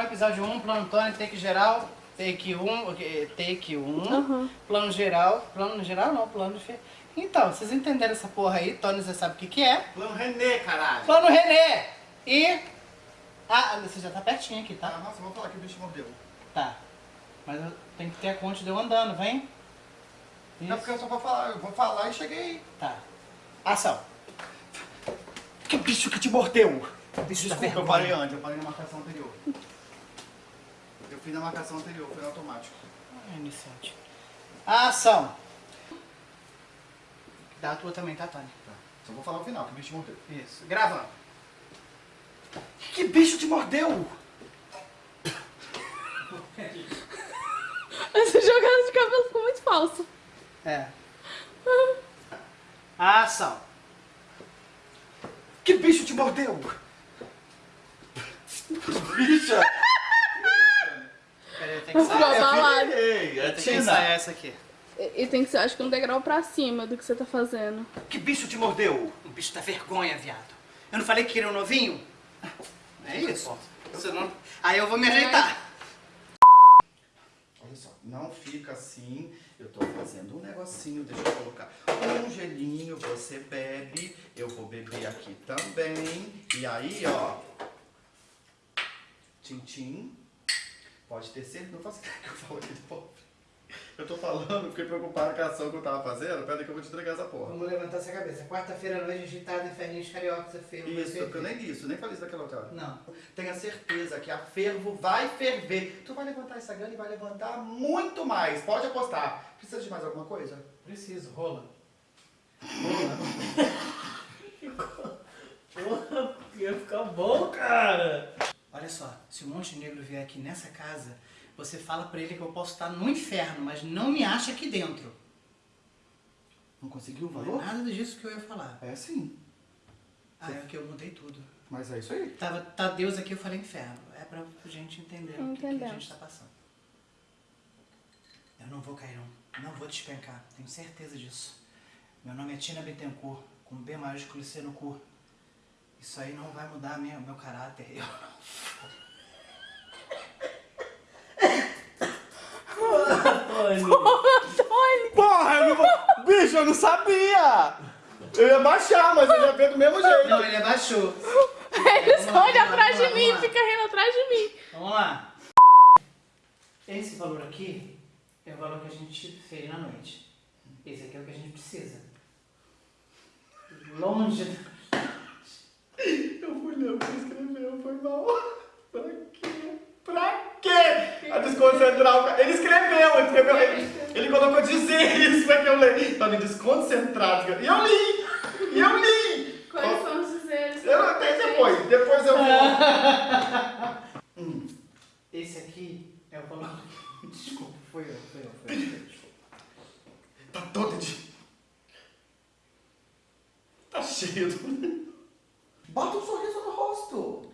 canal, episódio 1, plano Tony, take geral, take 1, take 1, Uhum. plano geral, plano geral não, plano de... Então, vocês entenderam essa porra aí, Tony já sabe o que que é. Plano René, caralho. Plano René! E... Ah, você já tá pertinho aqui, Ah, tá? nossa, vamos falar que o bicho mordeu. Tá. Mas eu tenho que ter a conta de eu andando, vem? Não, porque eu só vou falar, eu vou falar e cheguei. Tá. Ação. Que bicho que te mordeu? Bicho Desculpa, eu parei antes, eu parei na marcação anterior. Fiz na marcação anterior, foi no automático. Ah, iniciante. Ação. Dá a tua também, tá, Tony? Tá. Só vou falar o final, que o bicho mordeu. Isso. Gravando. Que bicho te mordeu? Essa jogada de cabelo ficou muito falsa. É. Ação. Que bicho te mordeu? Bicha! Tem que sair. é Tem que ensaiar essa aqui. E, e tem que ser, acho que um degrau pra cima do que você tá fazendo. Que bicho te mordeu? O bicho da vergonha, viado. Eu não falei que queria um novinho? É isso. Você não... Aí eu vou me ajeitar. Olha só, não fica assim. Eu tô fazendo um negocinho, deixa eu colocar um gelinho, você bebe, eu vou beber aqui também. E aí, ó. Tintim. Pode ter certeza, não faço ideia que eu falo aqui de pobre. Eu tô falando, fiquei preocupado com a ação que eu tava fazendo. Pera aí que eu vou te entregar essa porra. Vamos levantar essa cabeça. Quarta-feira à noite, agitado em Ferrinhos Carioca, fervo. Isso, porque eu nem li isso, nem falei isso daquela outra hora. Não. Tenha certeza que a fervo vai ferver. Tu vai levantar essa grana e vai levantar muito mais. Pode apostar. Precisa de mais alguma coisa? Preciso, rola. Porra, ia ficar bom, cara. Olha só, se o Monte Negro vier aqui nessa casa, você fala pra ele que eu posso estar no inferno, mas não me acha aqui dentro. Não conseguiu o Não é valor? nada disso que eu ia falar. É sim. Ah, é que eu mudei tudo. Mas é isso aí. Tava, tá Deus aqui, eu falei inferno. É pra gente entender o que, que a gente tá passando. Eu não vou cair, não. Não vou despencar. Tenho certeza disso. Meu nome é Tina Bittencourt, com B maiúsculo e C no cu. Isso aí não vai mudar minha, meu caráter. Eu. Tony! Porra, eu não vou... Bicho, eu não sabia! Eu ia baixar, mas eu ia ver do mesmo jeito. Não, ele abaixou. Ele só olha atrás de mim, lá. fica rindo atrás de mim. Vamos lá. Esse valor aqui é o valor que a gente fez na noite. Esse aqui é o que a gente precisa. Longe. Eu fui ler o que ele escreveu, foi mal. Pra quê? Pra quê? A desconcentrar o cara. Ele escreveu, ele escreveu. Ele, ele colocou dizer isso pra que eu leio. Tá me desconcentrado. E eu li! E eu li! Quais são os dizeres? Eu até depois, depois eu vou. Hum. Esse aqui é o valor. Desculpa, foi eu, foi eu, foi eu. Desculpa. Tá todo de. Tá cheio. do- Bota um sorriso no rosto.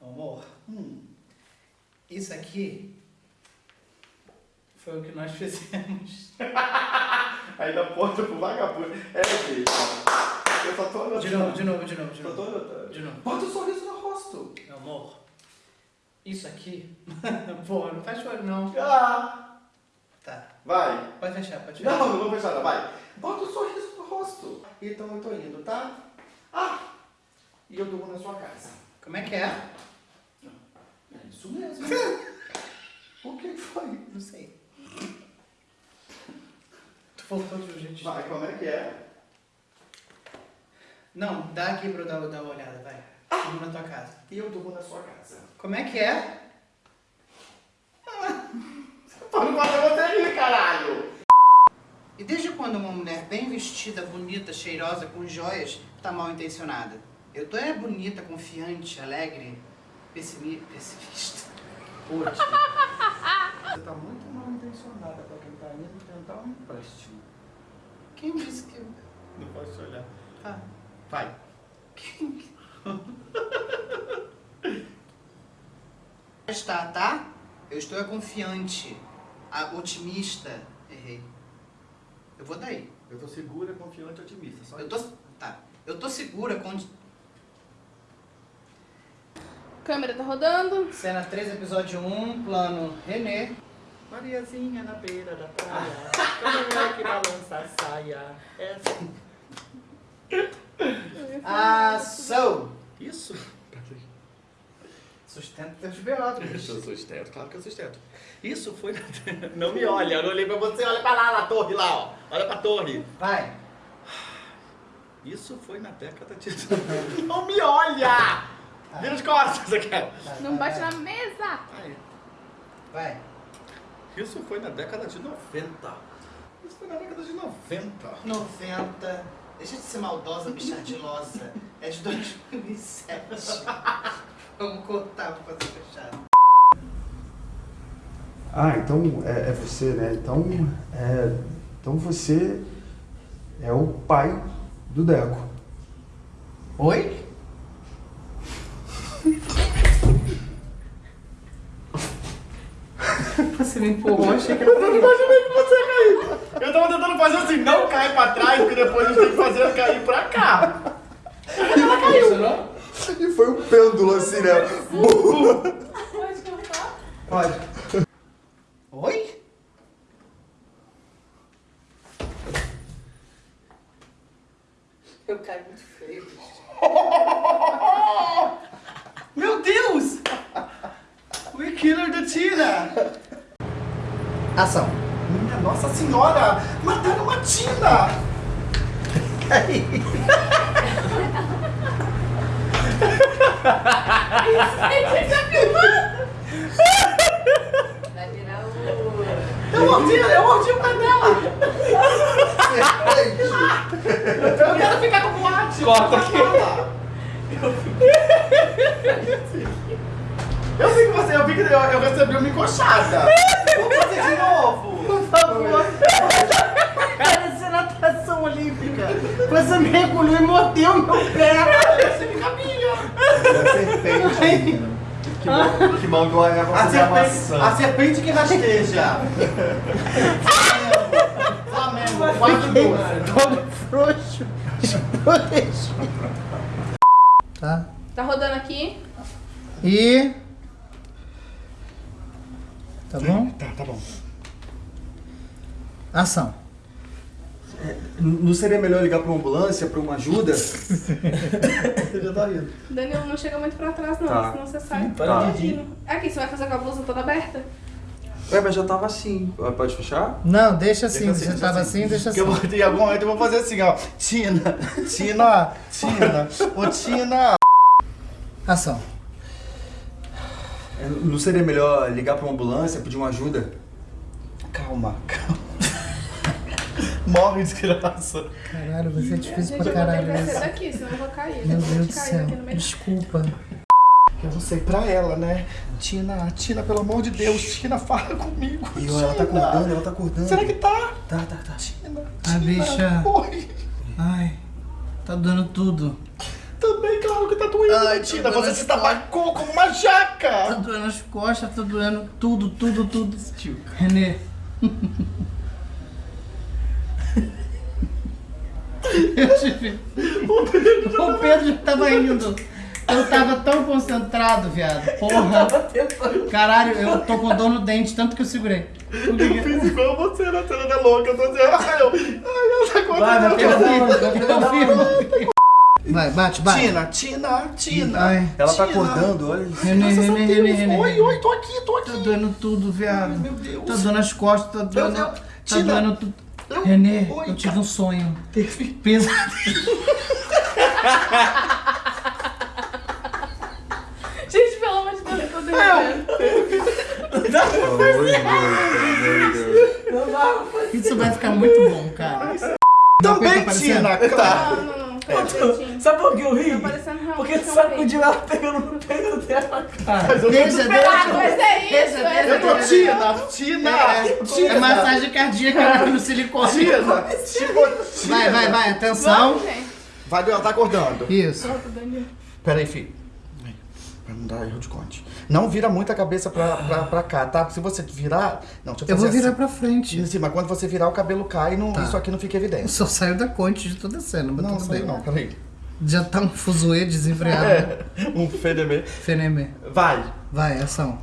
Amor, Hum. isso aqui foi o que nós fizemos. Dá porta pro vagabundo. É, gente. Eu só tô olhando. De novo, de novo, de novo, de Só tô novo. De novo. Bota um sorriso no rosto. Meu amor, isso aqui. Pô, não fecha o olho não. Ah! Tá. Vai. Pode fechar, pode fechar. Não, não vou fechar, não. Vai. Bota um sorriso no rosto. Então eu tô indo, tá? Ah! E eu durmo na sua casa. Como é que é? É isso mesmo. o que foi? Não sei. Jeito. Vai, como é que é? Não, dá aqui pra eu dar, dar uma olhada, vai. Vamos na tua casa. E eu durmo na sua casa. Como é que é? Tô não fazer você rir, caralho! E desde quando uma mulher bem vestida, bonita, cheirosa, com joias, tá mal intencionada? Eu tô é bonita, confiante, alegre, pessimi pessimista. Hoje. Você tá muito mal intencionada pra quem tá indo tentar um empréstimo. Quem disse que eu. Não posso te olhar. Ah, Vai. quem. Está, tá? Eu estou é confiante, a- otimista. Errei. Eu vou daí. Eu tô segura, confiante e otimista. Só Eu tô. Tá. Eu tô segura com. Câmera tá rodando. Cena 3, episódio 1, plano Renê. Mariazinha na beira da praia, como é que balança a saia? É assim. Ação! Isso. Sustenta teus. Isso, eu sustento, claro que eu sustento. Isso foi. na- Não me olha, eu não olhei pra você, olha pra lá, na torre lá, ó. Olha pra torre. Vai. Isso foi na década de. Não me olha! Vira as costas aqui. vai, Não vai, bate vai. na mesa. Aí. Vai. Isso foi na década de 90. Isso foi na década de 90. 90. Deixa de ser maldosa, bichadilosa. É de 2007. Vamos cortar pra fazer fechado. Ah, então é, é você, né? Então, é, então você é o pai do Deco. Oi? Você me empurrou, achei que Eu não imaginei que você ia cair. Eu tava tentando fazer assim, não cai pra trás, porque depois a gente tem que fazer ela cair pra cá. Funcionou? E foi um pêndulo assim, né? Pode contar? Pode. Oi? Eu caí muito feio. Meu Deus! We killer da Tina! Ação. Minha Nossa Senhora! Mataram uma Tina! Vai virar o. Eu mordi, eu mordi o pé dela! Eu quero ficar com boate! Corta aqui. Eu vi que você, eu vi que eu, eu recebi uma encoxada. Fazer de novo. Por favor! Parece natação olímpica! Você mergulhou e mordeu meu pé! Esse me cabia. Serpente. Que, man- que a Eva A fazer a serpente, maçã. a serpente que rasteja. Flamengo, 4 Todo frouxo! Frouxo! Tá? Tá rodando aqui. E. Tá bom? Tá, tá bom. Ação. Não seria melhor ligar pra uma ambulância, pra uma ajuda? Você já tá rindo. Danilo não chega muito pra trás, não, Tá. senão você sai. Para de todinho. Aqui, você vai fazer com a blusa toda aberta? Ué, mas já tava assim. Pode fechar? Não, deixa assim. Deixa assim, Você deixa tava assim. assim, deixa Porque assim. eu vou, em algum momento eu vou fazer assim, ó. Tina, Tina, Tina, ô Tina. Ação. Não seria melhor ligar pra uma ambulância, pedir uma ajuda? Calma, calma. Morre desgraça. Caralho, você é difícil Gente, pra eu vou ter caralho que daqui, senão eu vou cair. Meu Eu vou Deus do cair céu. aqui no meio. Desculpa. Eu não sei pra ela, né? Tina, Tina, pelo amor de Deus, Tina, fala comigo. E ela tá acordando, ela tá acordando. Será que tá? Tá, tá, tá. Tina, Ah, Tina. bicha. Oi. Ai, tá dando tudo. Que tá doendo, Ai, tá Tina? Você se tabacou como uma Tá jaca. doendo as costas, tá doendo tudo, tudo, tudo. Renê. Eu tive. O Pedro já tava indo. Eu tava tão concentrado, viado. Porra. Caralho, eu tô com dor no dente, tanto que eu segurei. Eu fiz igual você na cena da louca. Eu tô assim, ai, eu, ai, ela tá Vai, vai acontecendo. pegar da onde? Vai pegar da onde? Confirma. Vai, bate, bate. Tina, Tina, Tina. Ai. Ela tá Tina. acordando, olha Renê, Deus. Renê, Renê. Oi, oi, tô aqui, tô Tá aqui. doendo tudo, viado. Meu Deus. Tá doendo as costas, tá doendo. Tá Tina. doendo tudo. Eu- Renê, Oi, eu tive um sonho. Teve. Pesadelo. Gente, pelo amor de Deus, eu tô derretendo. Isso vai ficar muito bom, cara. Também, Tá Tina. Tá. Não, não, não. Tá direitinho. Sabe por que eu ri? Tá Porque tu sacudiu ela pegando no peito dela. Deixa, Ah, deixa. mas é isso, Deixa, é Eu tô. Tina, Tina, É Tina. massagem cardíaca no silicone. Tina, tipo, Tina. Vai, vai, vai, atenção. Vamos. Vai, ela tá acordando. Isso. Volta, Danilo. Pera aí, filho. Pra não dar erro de conte. Não vira muito a cabeça pra, pra, pra cá, tá? Se você virar... Não, deixa eu Eu vou virar assim. pra frente. Em cima, quando você virar, o cabelo cai e não, Tá. isso aqui não fica Eu evidente. só saio da conte de toda a cena, mas Não, tudo sei bem. não, peraí. Já tá um fuzuê desenfreado. É, um fedemê. Fenemê. Vai. Vai, ação.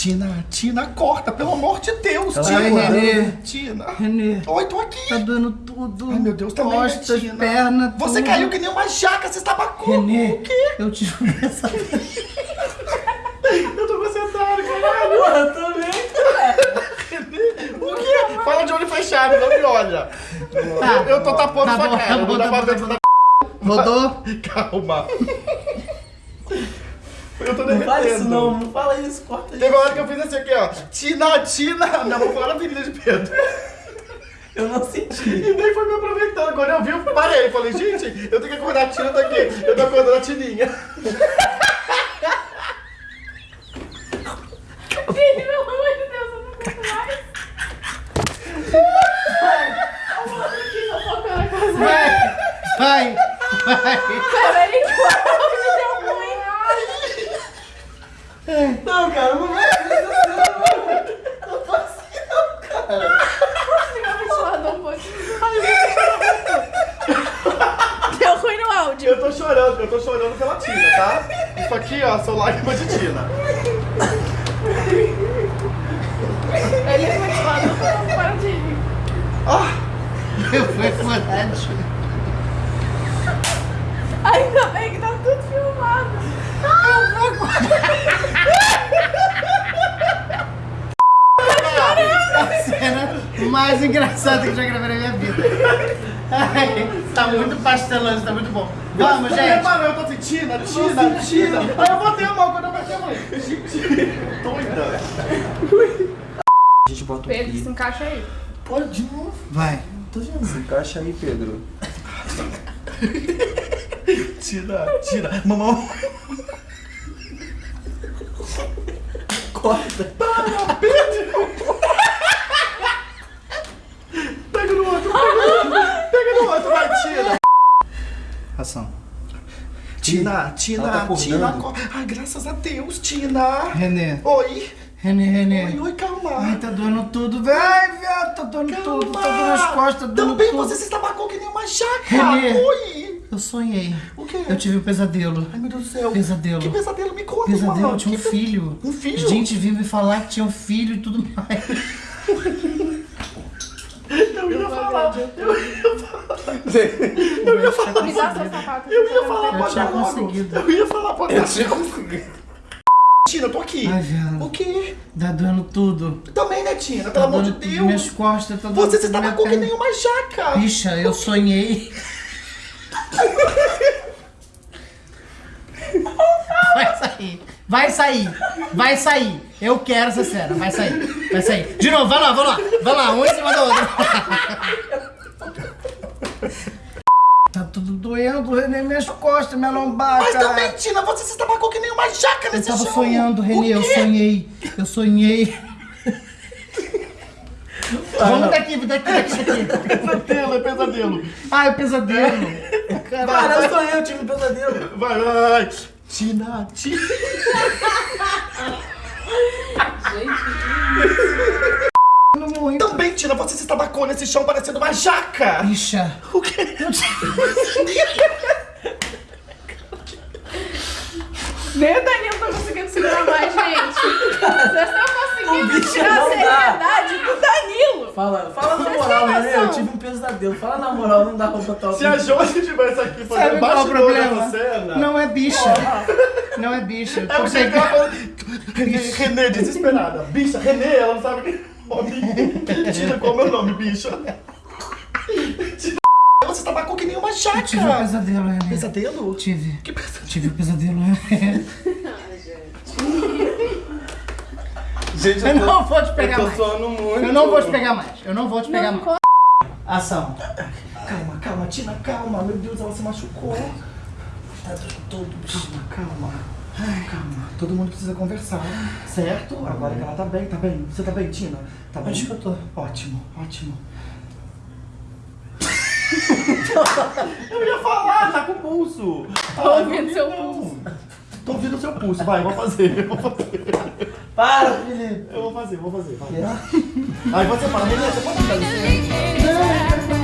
Tina, Tina, corta, pelo amor de Deus, Vai, Tina. Renê. Tina. Renê, Oi, tô aqui. tá doendo tudo. Ai, meu Deus, também, né, Costas, Tina? perna, Você tudo. caiu que nem uma jaca, você estabacou. Renê, O quê? eu tive um pesadelo. Eu tô concentrado, caralho. Porra, também. O quê? Fala de olho fechado, não me olha. Tá. Eu tô tapando Tá sua bom, cara. tá não bom, dá tá pra ver tá Rodou? Calma. Eu tô Não derretendo. fala isso não, não fala isso, corta isso. Teve uma hora que eu fiz assim aqui, ó. Tina, Tina. Não, vou falar na Avenida de Pedro. Eu não senti. E nem foi me aproveitando. Quando eu vi, eu parei. Falei, gente, eu tenho que acordar a Tina daqui. Eu tô acordando a Tininha. Pelo amor de Deus, eu não aguento mais. Vai, vai, vai. Peraí, quase deu ruim. Não, cara, não vai. Ventilador um pouquinho. Deu ruim no áudio. Eu tô chorando, eu tô chorando pela Tina, tá? Isso aqui, ó, são lágrimas de Tina. Ele é ventilador, não para de rir. Eu fui furado. Ainda bem que tá tudo filmado. A cena mais engraçada que eu já gravei na minha vida. Ai, tá muito pastelão, tá muito bom. Vamos, gente. reparei, eu tô assim, Tina, Tina, Tina. Aí eu botei a mão quando eu bati a mão. Gente, doida. A gente bota o Pedro, se pi. encaixa aí. Pode de novo. Vai. Tô vendo. Se encaixa aí, Pedro. Tina, Tina. Mamão. Corta. Para, Pedro. Pega no outro, pega no outro. Pega no outro, vai, Tina. Ação. Tina, Ela tá Tina. Tina. Ai, graças a Deus, Tina. Renê. Oi. Renê, Oi, Renê. oi, calma. Ai, tá doendo tudo. Ai, viado, tá doendo tudo. Tá doendo as costas, tá doendo Também tudo. você se estabacou que nem uma jaca. Renê. Oi. Eu sonhei. O quê? Eu tive um pesadelo. Ai, meu Deus do céu. Pesadelo. Que pesadelo? Me conta, Pesadelo, mano. eu tinha um Que pe- filho. Um filho? Gente vinha me falar que tinha um filho e tudo mais. Eu ia falar. Eu Eu ia falar. Me dá seu sapato. Eu ia falar, tinha dar logo. conseguido. Eu ia falar, pode Eu tinha conseguido. Tina, eu tô aqui. Ai. O quê? Tá doendo tudo. Também, né, Tina? Tá Pelo amor de doendo tudo. Minhas Deus. costas, tá doendo Você se tudo, minha estabacou que nem uma jaca. Bicha, eu sonhei. Vai sair. Vai sair. Vai sair. Eu quero essa cena. Vai sair. Vai sair. De novo, vai lá, vai lá. Vai lá, um em cima do outro. Tá doendo, Renê, minhas costas, minha lombar, Mas cara. também, Tina, você se estabacou que nem uma jaca Eu nesse tava chão. sonhando, Renê, eu sonhei. Eu sonhei. Vamos daqui, daqui, daqui, daqui. Pesadelo, é pesadelo. Ah, é pesadelo. Cara, eu sonhei, eu tive um pesadelo. Vai, vai. Tina, Tina. Muito. Também, Tina, você se estabacou nesse chão parecendo uma jaca. Bicha. O quê? Nem o Danilo tá conseguindo segurar mais, gente. Vocês estão conseguindo bicho tirar a seriedade do Danilo. Fala, fala na moral, né? Eu tive um pesadelo. Fala na moral, não dá pra botar o Se a Josi tivesse aqui fazendo é o bastidor problema? dessa cena... Não é bicha. Não é bicha. Eu É tô porque ela falou... Renê, desesperada. Bicha, Renê, ela não sabe que nome. Tina, qual é o meu nome, bicha? Tina, Você estabacou que nem uma. Eu tive um pesadelo, Renê. Pesadelo? Tive. Que pesadelo? Tive um pesadelo, Renê. Gente, Eu não vou te pegar eu tô mais. suando muito. Eu não vou te pegar mais. Eu não vou te pegar Não, mais. Ação. Calma, calma, Tina, calma. Meu Deus, ela se machucou. Tá doendo todo, bicho. Calma, calma. Calma. Todo mundo precisa conversar, certo? Agora que ela tá bem, tá bem. Você tá bem, Tina? Tá bem? Acho que eu tô. Ótimo, ótimo. eu ia falar, tá com o pulso. Tô Ah, ouvindo seu não. pulso. Tô ouvindo o seu pulso, vai, vou fazer, eu vou fazer. Para, Felipe. Eu vou fazer, vou fazer, vai. Aí você fala, Renê, você pode me dar licença?